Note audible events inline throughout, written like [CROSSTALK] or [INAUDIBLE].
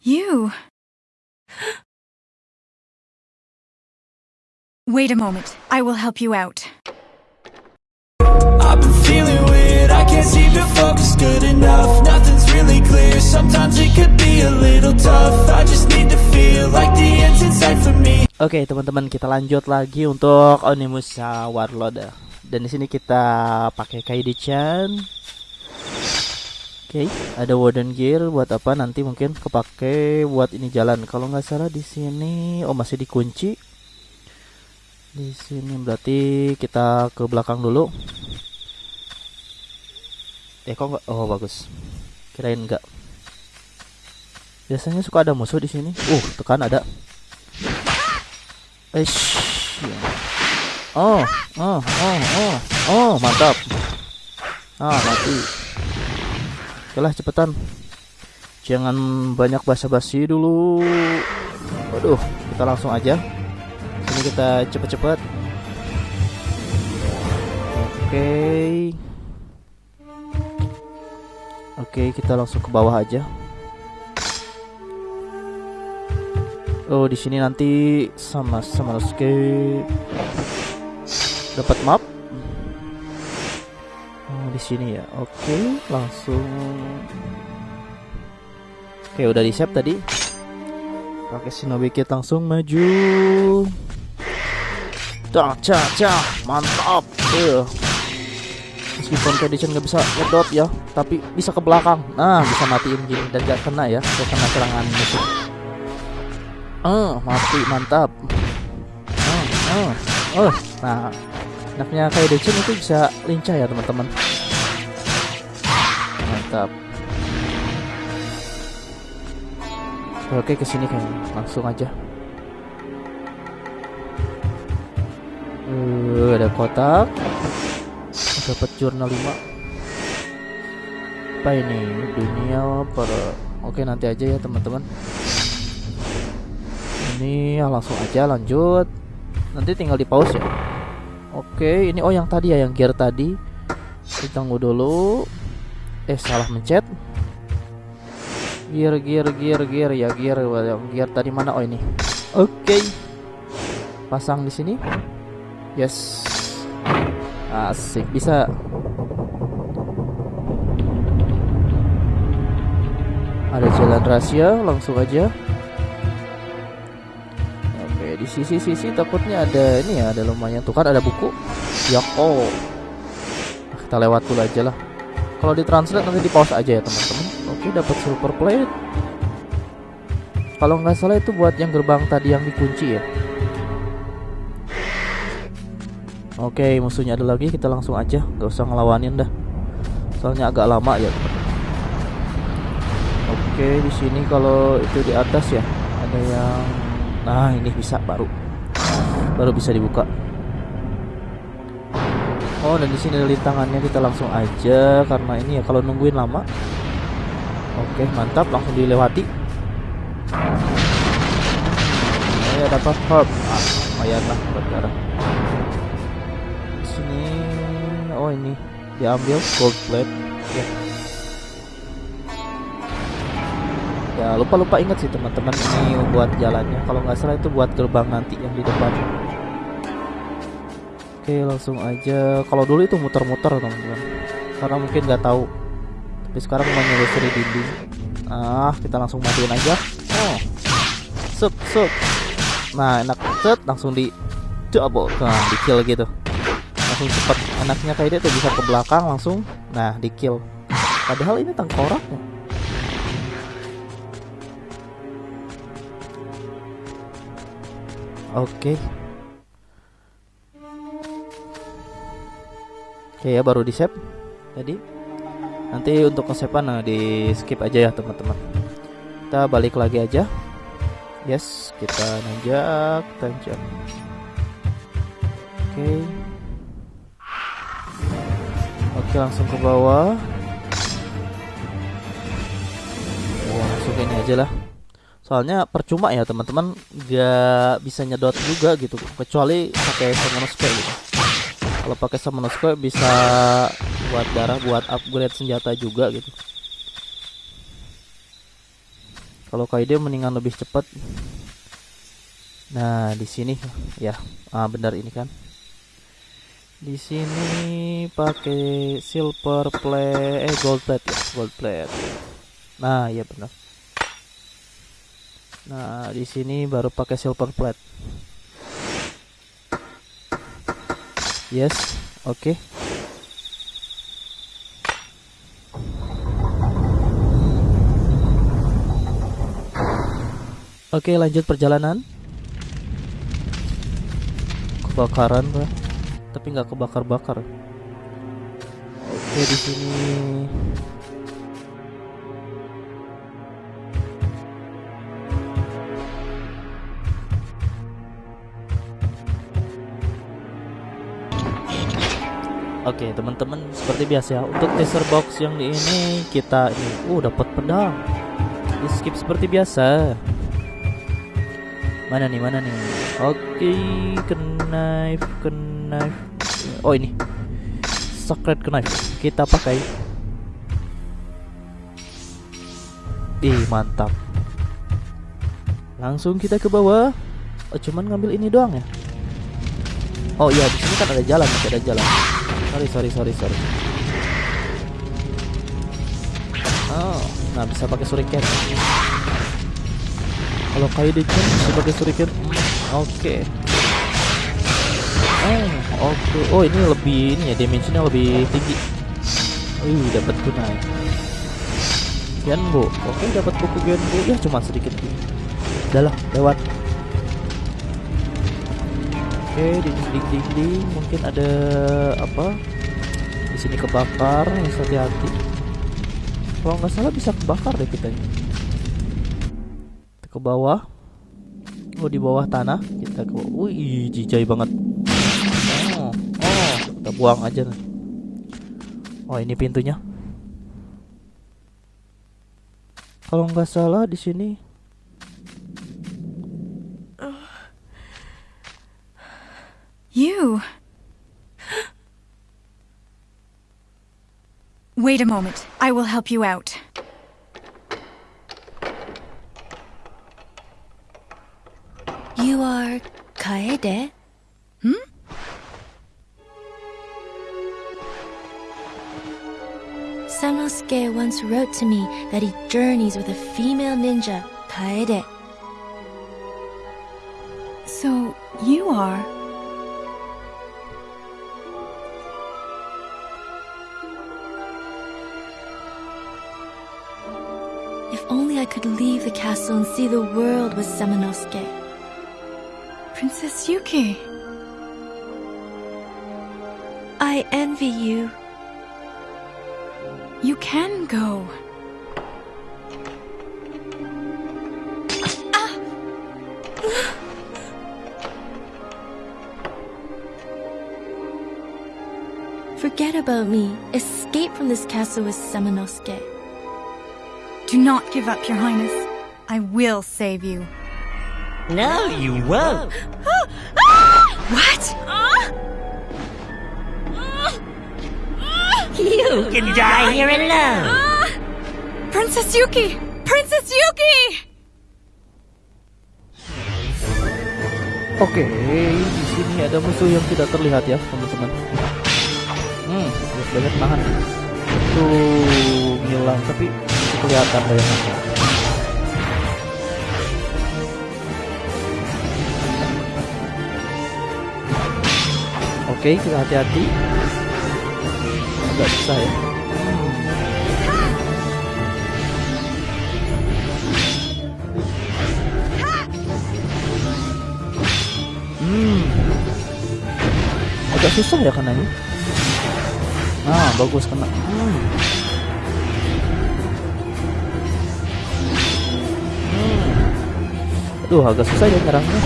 You. [GASPS] Wait a moment. I will help you out. I've been feeling weird, I can't seem to focus good enough. Nothing's really clear, sometimes it could be a little tough. I just need to feel like the end's in sight for me. Oke teman-teman kita lanjut lagi untuk Onimusa Warlord Dan di sini kita pakai Kaidi-chan Oke, ada wooden gear buat apa nanti mungkin kepake buat ini jalan. Kalau nggak salah di sini oh masih dikunci. Di sini berarti kita ke belakang dulu. Eh kok nggak? Oh bagus. Kirain nggak. Biasanya suka ada musuh di sini. Uh, tekan ada. Eish. Ya. Oh, oh, oh, oh, oh, mantap. Ah, mati. Oke lah cepetan. Jangan banyak basa-basi dulu. Waduh kita langsung aja. Ini kita cepet-cepet. Oke. Oke kita langsung ke bawah aja. Oh di sini nanti sama sama escape. Dapat map sini ya. Oke, langsung. Oke, udah di save tadi. Pakai Shinobi Kit langsung maju. Cah, cah, cah, mantap. Uh. Meskipun condition nggak bisa ngedot ya, tapi bisa ke belakang. Nah, bisa matiin gini dan gak kena ya, gak kena serangan musuh. Uh, mati, mantap. Uh, uh. Nah, enaknya kayak Decin itu bisa lincah ya teman-teman mantap oke ke sini kan langsung aja. Uh, ada kotak. Dapat jurnal 5 apa ini? Dunia para oke nanti aja ya teman-teman. Ini ya langsung aja lanjut. Nanti tinggal di pause ya. Oke ini oh yang tadi ya yang gear tadi. Ditunggu dulu eh salah mencet. Gear gear gear gear. Ya gear gear tadi mana? Oh ini. Oke. Okay. pasang di sini. Yes. Asik. Bisa. Ada jalan rahasia langsung aja. Oke di sisi-sisi takutnya ada ini ya ada lumayan. Tuh kan ada buku. Ya oh. Kita lewat dulu aja lah kalau di translate nanti di pause aja ya teman-teman. Oke dapat super plate. Kalau nggak salah itu buat yang gerbang tadi yang dikunci ya. Oke musuhnya ada lagi. Kita langsung aja. Nggak usah ngelawanin dah. Soalnya agak lama ya teman oke di sini kalau itu di atas ya ada yang nah ini bisa baru. Baru bisa dibuka Oh dan di sini ada lintangannya kita langsung aja karena ini ya kalau nungguin lama. Oke mantap langsung dilewati. Ya dapat herb. Ah, lumayan lah berdarah. Di sini oh ini diambil gold plate. Ya. Ya lupa lupa ingat sih teman-teman ini buat jalannya. Kalau nggak salah itu buat gerbang nanti yang di depan. Oke langsung aja. Kalau dulu itu muter-muter teman-teman. Karena mungkin nggak tahu. Tapi sekarang menyusuri dinding. Ah kita langsung matiin aja. Oh. Sup sup. Nah enak. Set langsung di Double Nah di kill gitu. Langsung cepat Enaknya kayak dia tuh bisa ke belakang langsung. Nah di kill. Padahal ini tengkoraknya Oke. okay. Oke ya baru di save tadi. Nanti untuk kesepan nah di skip aja ya teman-teman. Kita balik lagi aja. Yes, kita nanjak, tanjak. Oke. Oke, langsung ke bawah. Oh, langsung ini aja lah. Soalnya percuma ya teman-teman, gak bisa nyedot juga gitu, kecuali pakai kayak gitu kalau pakai summon square bisa buat darah buat upgrade senjata juga gitu Kalau Kaide mendingan lebih cepat. Nah, di sini ya, ah benar ini kan. Di sini pakai silver plate, eh gold plate ya, gold plate. Nah, iya benar. Nah, di sini baru pakai silver plate. Yes, oke. Okay. Oke, lanjut perjalanan. Kebakaran, Pak. Tapi nggak kebakar-bakar. Oke, di sini Oke teman-teman seperti biasa ya untuk teaser box yang di ini kita ini uh dapat pedang di skip seperti biasa Mana nih, mana nih? Oke, okay, knife, knife. Oh ini, sacred knife. Kita pakai. Ih mantap. Langsung kita ke bawah. Oh, cuman ngambil ini doang ya. Oh iya, di sini kan ada jalan, ada jalan. Sorry, sorry, sorry, sorry. Oh, nah bisa pakai shuriken. Kalau kayu di sebagai shuriken. Hmm, oke. Okay. oh oke. Okay. oh ini lebih ini ya dimensinya lebih tinggi. Uh dapat kunai Genbo. Oke dapat buku Genbo. Ya cuma sedikit. Udah lah lewat okay, di dinding-dinding. Mungkin ada apa? Di sini kebakar harus hati-hati. Kalau nggak salah bisa kebakar deh kita ini. Ke bawah. Oh di bawah tanah. Kita ke wih jijai banget. Oh oh kita buang aja oh ini pintunya. Kalau nggak salah di sini You. Wait a moment. I will help you out. You are Kaede? Hmm? Sanosuke once wrote to me that he journeys with a female ninja, Kaede. So, you are... If only I could leave the castle and see the world with Samanosuke. Princess Yuki. I envy you. You can go. Ah! Forget about me. Escape from this castle with Samanosuke. Do not give up, Your Highness. I will save you. No, you won't. What? You can die here alone. Princess Yuki! Princess Yuki! Oke, di sini ada musuh yang tidak terlihat ya, teman-teman. Hmm, banyak nahan. Itu ngilang, tapi kelihatan bayangannya. Oke, kita hati-hati. Agak susah ya. Hmm. Agak susah ya ini. Nah, bagus kena. Hmm. Aduh, agak susah ya nyerangnya.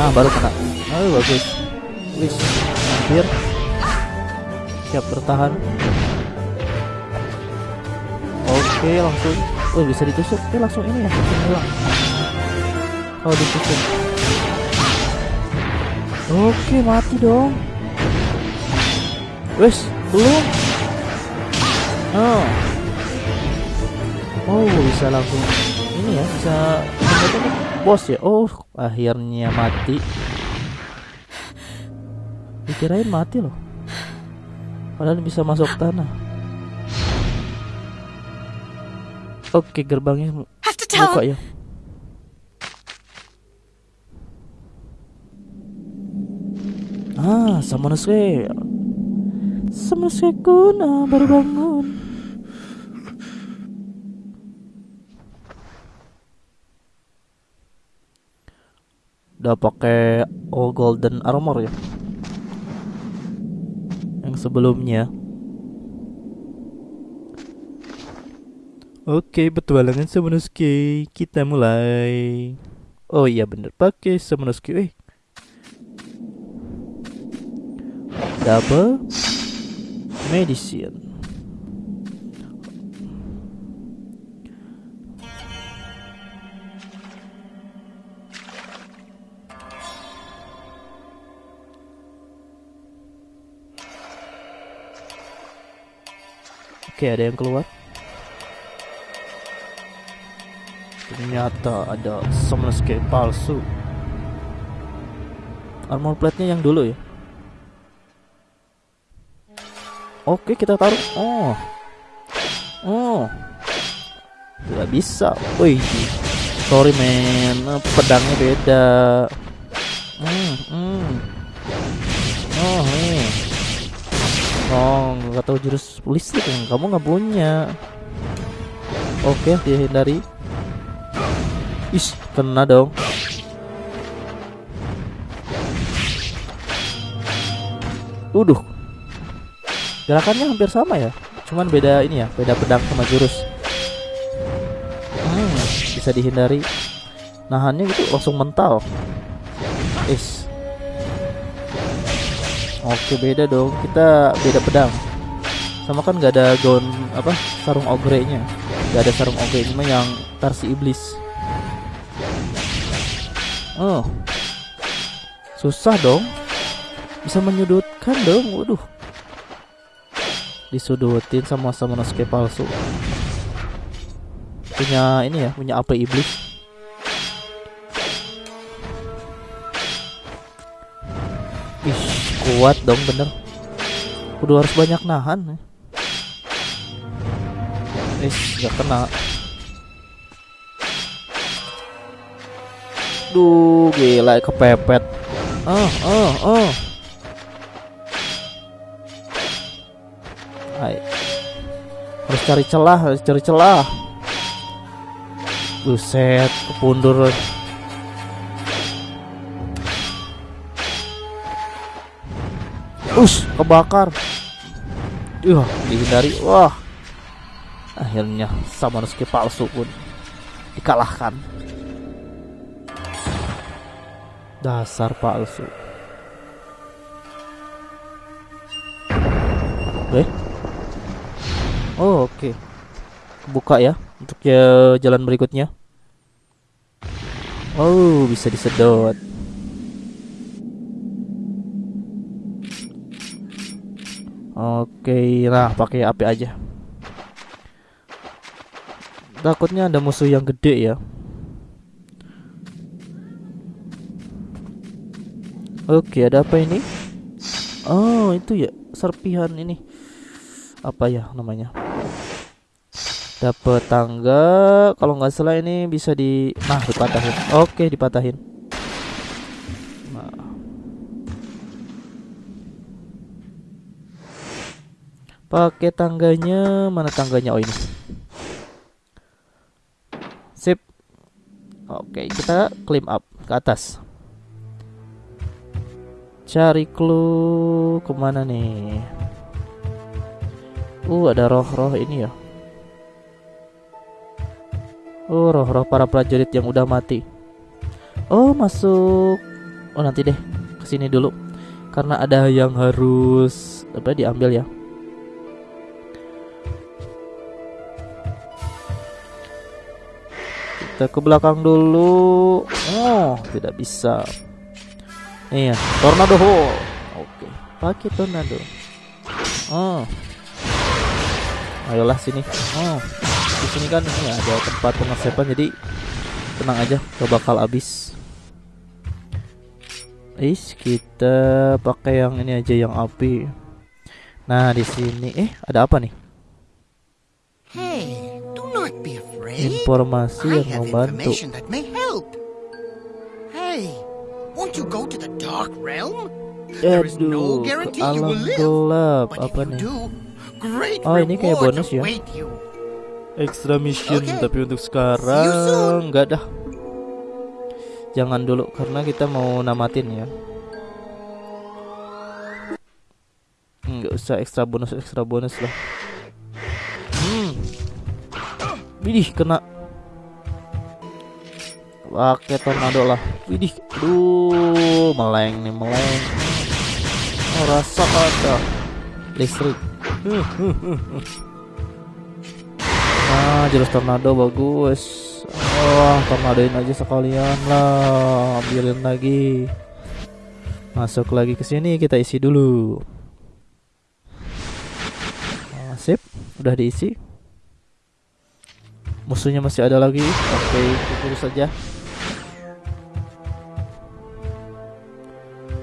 Nah, baru kena. Oh, bagus. Wis, hampir. Siap bertahan. Oke, langsung. Oh, bisa ditusuk. Oke, langsung ini ya, hilang. Oh, ditusuk. Oke, mati dong. Wis, belum. Oh. Oh bisa langsung ini ya bisa bos ya. Oh akhirnya mati. Dikirain mati loh. Padahal bisa masuk tanah. Oke gerbangnya to tell buka ya. Ah, Samonosuke. Samonosuke kuna baru bangun. Udah pakai oh golden armor ya. Yang sebelumnya. Oke, petualangan Samonosuke. Kita mulai. Oh iya bener pakai Samonosuke. Eh. Double medicine. Oke, ada yang keluar. Ternyata ada Samonosuke palsu. Armor plate-nya yang dulu ya. Oke, kita taruh. Oh. Oh. Tidak bisa. Wih. Sorry men, pedangnya beda. Hmm, hmm. Oh, nih. Oh, nggak tahu jurus listrik yang kamu nggak punya. Oke, dihindari. Is, kena dong. Uduh. Gerakannya hampir sama ya. Cuman beda ini ya, beda pedang sama jurus. Hmm, bisa dihindari. Nahannya itu langsung mental. Is. Oke beda dong. Kita beda pedang. Sama kan nggak ada gaun apa sarung ogre-nya. Gak ada sarung ogre ini yang versi iblis. Oh. Susah dong. Bisa menyudutkan dong. Waduh. Disudutin sama sama Nosuke palsu. Punya ini ya, punya apa iblis. Ih, kuat dong bener. Kudu harus banyak nahan. Eh, gak kena. Duh, gila kepepet. Oh, oh, oh. Hai. Harus cari celah, harus cari celah. Buset, kepundur. Us, kebakar. Uh, dihindari. Wah. Akhirnya Samanusuke palsu pun dikalahkan. Dasar palsu. Eh? Oh, oke. Buka ya untuk ya jalan berikutnya. Oh, bisa disedot. Oke, nah pakai api aja. Takutnya ada musuh yang gede ya. Oke, ada apa ini? Oh, itu ya serpihan ini. Apa ya namanya? Dapat tangga. Kalau nggak salah ini bisa di nah dipatahin. Oke, dipatahin. Pakai tangganya, mana tangganya? Oh ini. Sip. Oke, kita climb up ke atas. Cari clue ke mana nih? Uh, ada roh-roh ini ya. Oh, roh-roh para prajurit yang udah mati. Oh, masuk. Oh, nanti deh ke sini dulu. Karena ada yang harus apa diambil ya. Kita ke belakang dulu. Oh, tidak bisa. Iya, tornado hole. Oke, pakai tornado. Oh. Ayolah sini. Oh. sini kan ini ada tempat pengesepan jadi tenang aja gak bakal habis Is kita pakai yang ini aja yang api. Nah di sini eh ada apa nih? There is no Aduh, ke guarantee you alam will live. gelap But apa if you nih? do, great Oh, ini kayak bonus ya? Extra mission Oke. tapi untuk sekarang nggak dah. Jangan dulu karena kita mau namatin ya. Nggak usah ekstra bonus ekstra bonus lah. Widih kena. Pakai tornado lah. Widih, aduh, meleng nih meleng. Oh, rasa ada listrik. [LAUGHS] Nah, jurus tornado bagus. Wah, tornadoin aja sekalian lah. Ambilin lagi. Masuk lagi ke sini kita isi dulu. Nah, sip, udah diisi. Musuhnya masih ada lagi. Oke, kubur saja.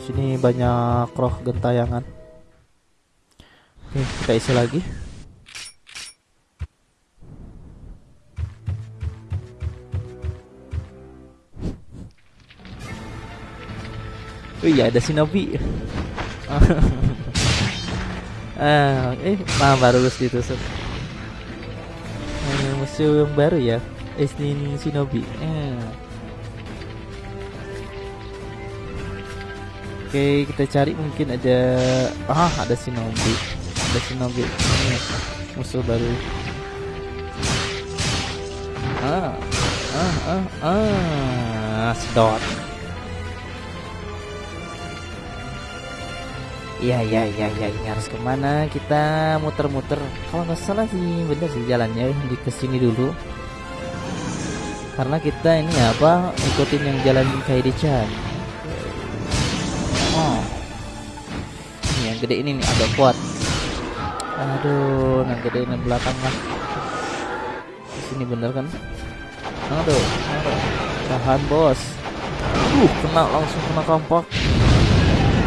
Sini banyak roh gentayangan. Oke, kita isi lagi. Oh iya ada Shinobi. [LAUGHS] ah, eh, nah baru lulus ditusuk. Musuh yang baru ya, Esnin Shinobi. Eh. Oke, kita cari mungkin ada ah ada Shinobi. Ada Shinobi. Ini musuh baru. Ah, ah, ah, ah, sedot. Iya iya iya iya ini harus ke mana kita muter-muter? Kalau nggak salah sih bener sih jalannya di ke sini dulu. Karena kita ini apa ikutin yang jalan Kaidi Chan oh ini yang gede ini nih agak kuat. Aduh yang gede ini belakang lah. Di sini bener kan? Aduh, tahan bos. Uh kena langsung kena kampak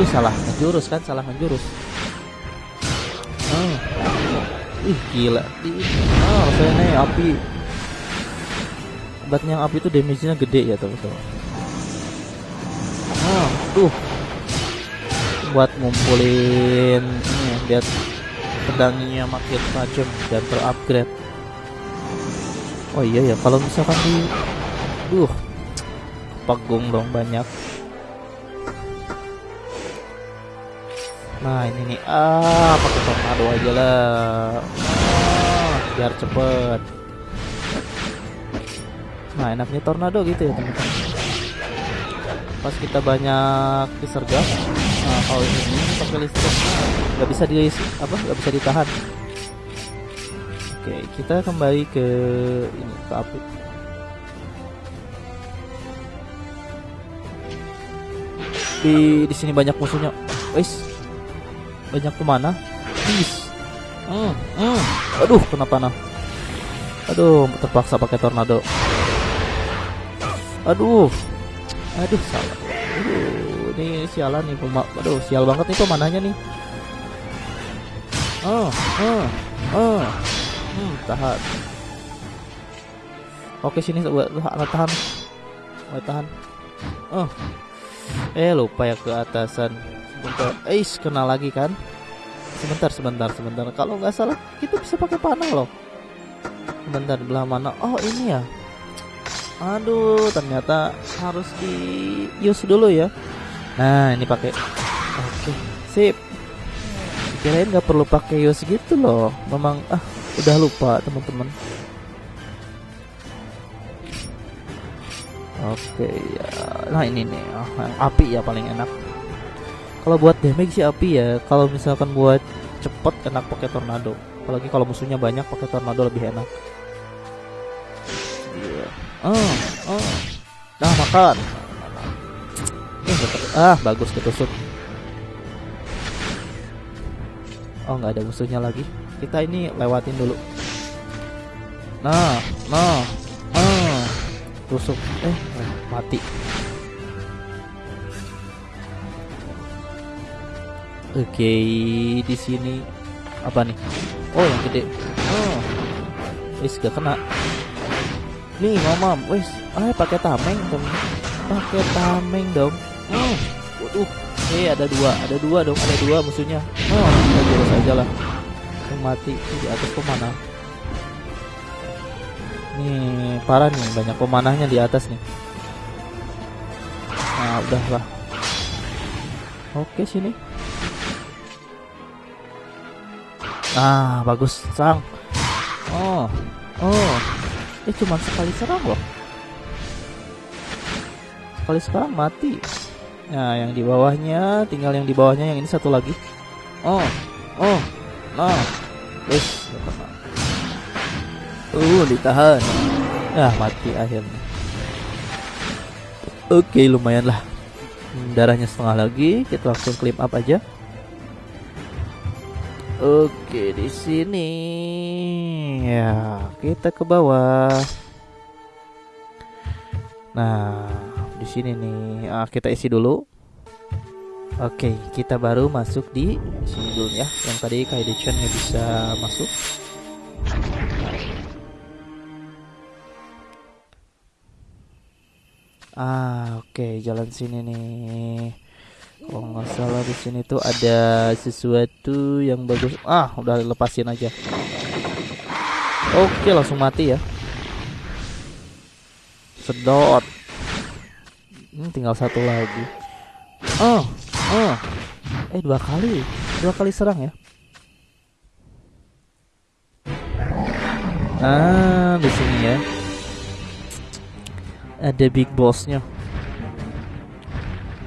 Aduh salah ngejurus kan salah ngejurus oh. Ih gila. Oh saya nih api. Obatnya api itu damage-nya gede ya teman-teman. Oh tuh. Buat ngumpulin ini ya, Biar pedangnya makin tajam dan terupgrade. Oh iya ya kalau misalkan di Duh. Pagung dong banyak Nah ini nih ah pakai tornado aja lah ah, biar cepet. Nah enaknya tornado gitu ya teman-teman. Pas kita banyak disergap, nah kalau ini, pakai listrik nggak bisa di apa nggak bisa ditahan. Oke kita kembali ke ini ke api. Di di sini banyak musuhnya. Wes banyak ke mana? Please. Hmm, hmm. Aduh, kena panah. Aduh, terpaksa pakai tornado. Aduh, aduh salah. Aduh, ini sialan nih pemak. Aduh, sial banget nih pemanahnya nih. Oh, oh, oh. Hmm, tahan. Oke sini buat tahan, tahan. Buat tahan. Oh. Eh lupa ya ke atasan sebentar eh kena lagi kan? Sebentar sebentar sebentar. Kalau nggak salah kita bisa pakai panah loh. Sebentar belah mana? Oh ini ya. Aduh ternyata harus di use dulu ya. Nah ini pakai. Oke sip. Kirain nggak perlu pakai use gitu loh. Memang ah udah lupa teman-teman. Oke ya, nah ini nih, oh, api ya paling enak kalau buat damage sih api ya. Kalau misalkan buat cepet enak pakai tornado. Apalagi kalau musuhnya banyak pakai tornado lebih enak. Oh oh nah makan. Eh, ah bagus ketusuk. Oh nggak ada musuhnya lagi. Kita ini lewatin dulu. Nah, nah, nah. Tusuk. Eh, mati. Oke, di sini apa nih? Oh, yang gede. Oh. Wis gak kena. Nih, ngomong. Wis, ah pakai tameng dong. Pakai tameng dong. Oh. Waduh. Eh, ada dua, ada dua dong, ada dua musuhnya. Oh, kita jurus aja lah. Yang mati di atas pemanah. Nih, parah nih, banyak pemanahnya di atas nih. Nah, udahlah. Oke, sini. Nah, bagus, sang. Oh, oh. Eh, cuma sekali serang loh. Sekali serang mati. Nah, yang di bawahnya, tinggal yang di bawahnya, yang ini satu lagi. Oh, oh, nah, wes, Uh, ditahan. Ah, mati akhirnya. Oke, lumayan lah. Hmm, Darahnya setengah lagi, kita langsung climb up aja. Oke, di sini ya kita ke bawah. Nah, di sini nih ah, kita isi dulu. Oke, kita baru masuk di sini dulu ya. Yang tadi Kaidechan nggak bisa masuk. Ah, oke, jalan sini nih. Kalau nggak salah di sini tuh ada sesuatu yang bagus. Ah, udah lepasin aja. Oke, langsung mati ya. Sedot. Hmm, tinggal satu lagi. Oh, oh. Eh, dua kali. Dua kali serang ya. Ah, di sini ya. Ada big bossnya.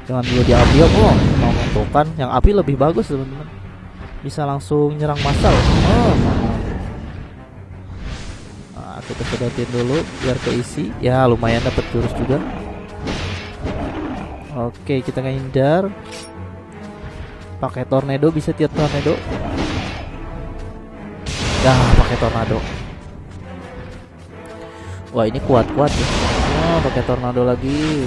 Jangan dulu diambil. Oh, mau menentukan. Yang api lebih bagus teman-teman. Bisa langsung nyerang massal. Oh. Nah, kita sedotin dulu biar keisi. Ya, lumayan dapat jurus juga. Oke, kita ngehindar. Pakai tornado bisa tiap tornado. Ya, pakai tornado. Wah, ini kuat-kuat ya. Oh, pakai tornado lagi.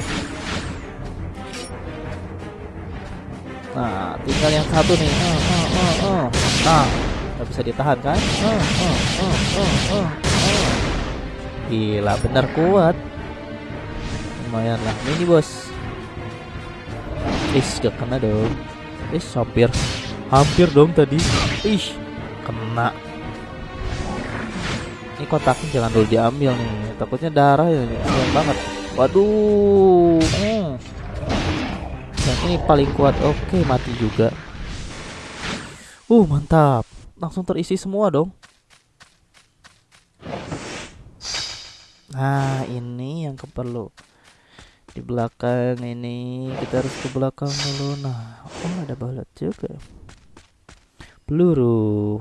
Nah, tinggal yang satu nih. Oh, oh, oh, oh. Nah, nggak bisa ditahan kan? Oh, oh, oh, oh, oh, oh. Gila, bener kuat. Lumayan lah. Ini bos. Is, gak kena dong. Is, hampir. Hampir dong tadi. Ih, kena. Ini kotaknya jangan dulu diambil nih. Takutnya darah ya, sayang banget. Waduh. Ini paling kuat. Oke, mati juga. Uh, mantap. Langsung terisi semua dong. Nah, ini yang keperlu. Di belakang ini kita harus ke belakang dulu. Nah, oh ada balet juga. Peluru.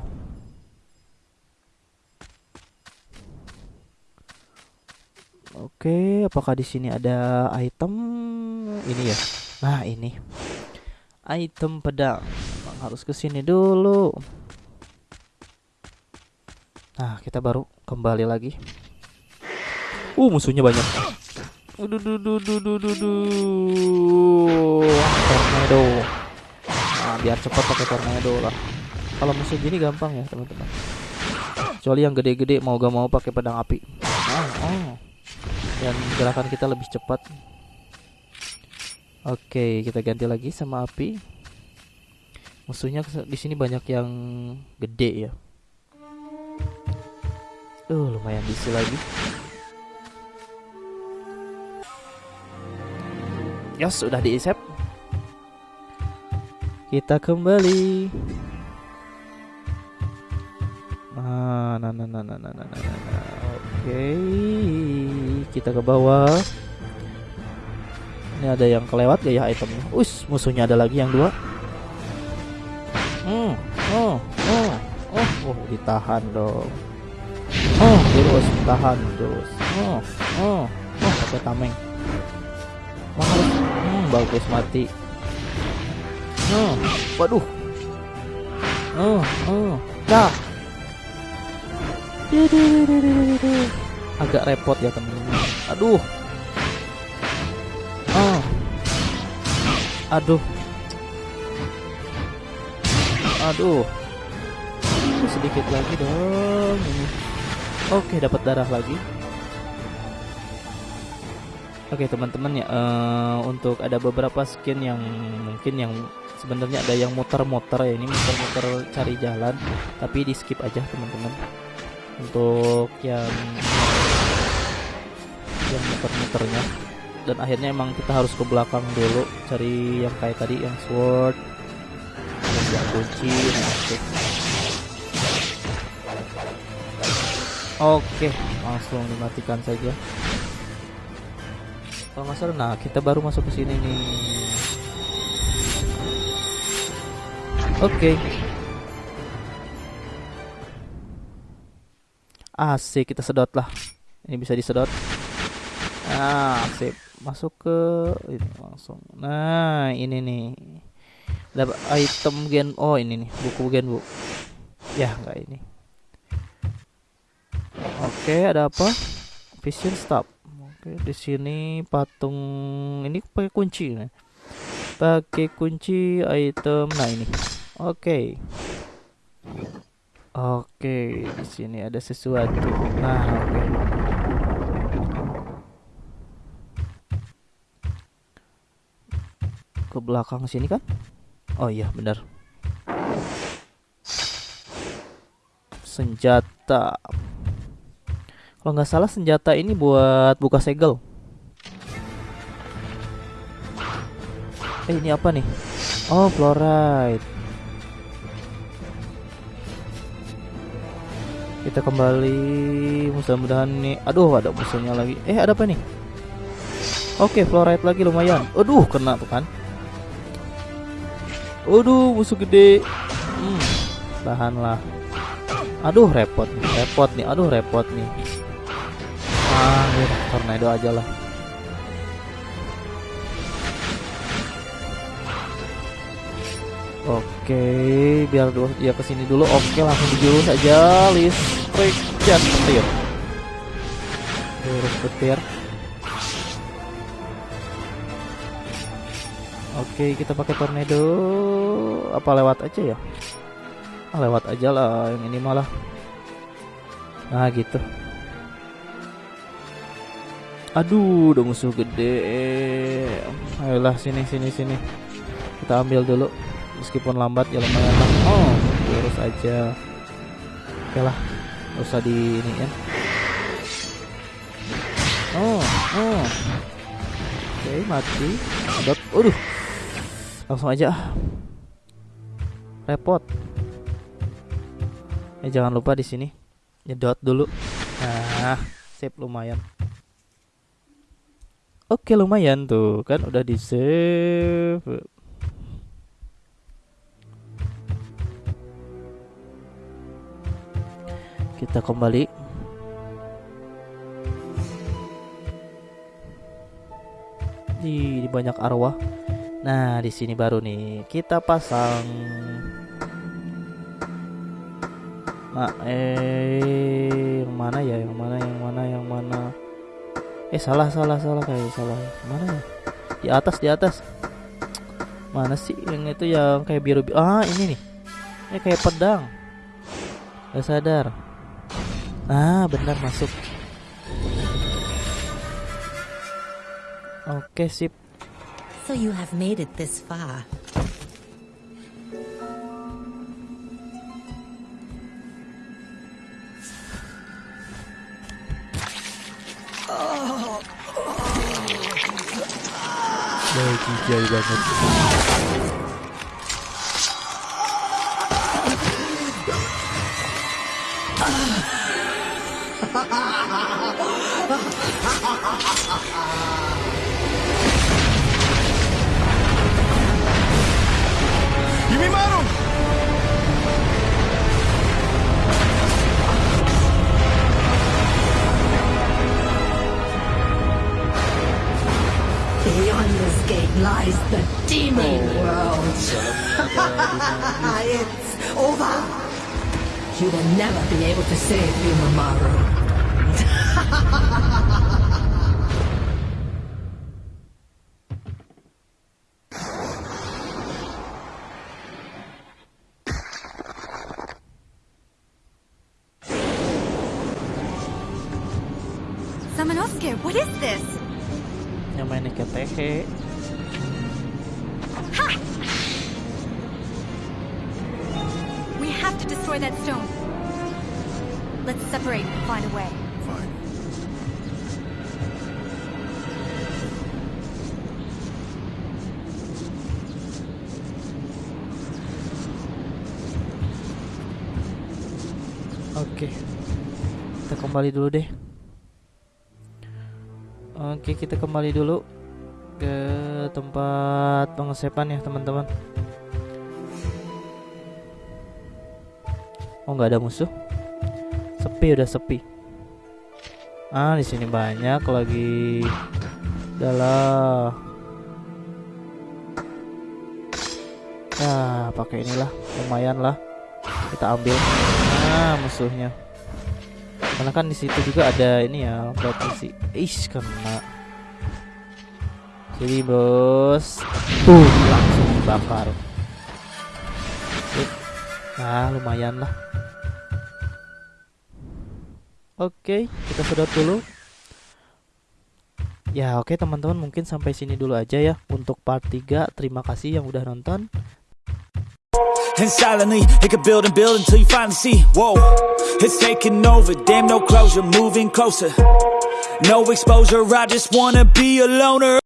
Oke, apakah di sini ada item ini ya? Nah, ini. Item pedang. Memang harus ke sini dulu. Nah, kita baru kembali lagi. Uh, musuhnya banyak. Uduh, duh, duh, duh, duh, duh, duh. Tornado. Nah, biar cepat pakai tornado lah. Kalau musuh gini gampang ya, teman-teman. Kecuali yang gede-gede mau gak mau pakai pedang api. Oh, oh dan gerakan kita lebih cepat. Oke, kita ganti lagi sama api. Musuhnya di sini banyak yang gede ya. Uh, lumayan bisa lagi. Ya, sudah diisep. Kita kembali. Nah, nah, nah, nah, nah, nah, nah, nah. Oke, okay. kita ke bawah. Ini ada yang kelewat gak ya itemnya? Us, musuhnya ada lagi yang dua. Hmm, oh, oh, oh, oh, ditahan dong. Oh, terus tahan terus. Oh, oh, oh, pakai tameng. Mahal. Hmm, bagus mati. Oh, waduh. Oh, oh, dah. agak repot ya teman-teman aduh oh. Aduh. Aduh. Sedikit lagi dong oke dapat darah lagi. Oke teman-teman ya uh, untuk ada beberapa skin yang mungkin yang sebenarnya ada yang muter-muter ya ini muter-muter cari jalan tapi di skip aja teman-teman. Untuk yang yang muter-muternya dan akhirnya emang kita harus ke belakang dulu cari yang kayak tadi yang sword yang kunci nah, oke langsung dimatikan saja. Kalau nggak salah nah kita baru masuk ke sini nih. Oke. Asik kita sedot lah. Ini bisa disedot nah sip masuk ke ini langsung nah ini nih dapat item gen oh ini nih buku gen bu ya enggak ini oke ada apa vision stop Oke, di sini patung ini pakai kunci nih. Pakai kunci item. Nah, ini. Oke. Oke, di sini ada sesuatu. Nah, oke. Ke belakang sini kan? Oh iya, benar. Senjata. Kalau nggak salah senjata ini buat buka segel. Eh ini apa nih? Oh fluoride. Kita kembali mudah-mudahan nih. Aduh ada musuhnya lagi. Eh ada apa nih? Oke fluoride lagi lumayan. Aduh kena tuh kan. Aduh musuh gede. Hmm, tahanlah. Aduh repot nih, repot nih. Aduh repot nih ah ya, tornado aja lah Oke, biar dia ke sini dulu. Oke, langsung dijurus aja listrik dan petir. Jurus petir. Oke, kita pakai tornado. Apa lewat aja ya? Ah, lewat aja lah. Yang ini malah. Nah, gitu. Aduh, udah musuh gede. Ayolah sini sini sini. Kita ambil dulu. Meskipun lambat ya lumayan lah. Oh, terus aja. Oke lah, usah di ini ya. Oh, oh. Oke, mati. Dot. Waduh. Langsung aja. Repot. Eh jangan lupa di sini nyedot dulu. Nah, sip lumayan. Oke lumayan tuh kan udah di save. Kita kembali. Di, di banyak arwah. Nah di sini baru nih kita pasang. Nah eh yang mana ya? Yang mana yang mana yang mana? Eh salah salah salah kayak salah. Mana ya? Di atas di atas. Mana sih yang itu yang kayak biru, biru ah ini nih. Ini kayak pedang. Gak sadar. Ah benar masuk. Oke sip so you have made it this far gate lies the demon oh. world. [LAUGHS] it's over. You will never be able to save Bimamaru. Samanosuke, what is this? Yang mainnya destroy that stone. Let's separate and find a way. Fine. Oke. Kita kembali dulu deh. Oke, kita kembali dulu ke tempat pengesepan ya, teman-teman. Oh, nggak ada musuh. Sepi udah sepi. Ah, di sini banyak lagi. Adalah. Nah, pakai inilah, lumayan lah. Kita ambil. Nah, musuhnya. Karena kan di situ juga ada ini ya, sih. Ish, kena. Jadi bos, tuh langsung dibakar. Nah, lumayan lah. Oke, kita sedot dulu. Ya, oke teman-teman, mungkin sampai sini dulu aja ya untuk part 3. Terima kasih yang udah nonton. And silently, it could build and build until you finally see. Whoa, it's taking over. Damn, no closure, moving closer. No exposure, I just wanna be a loner.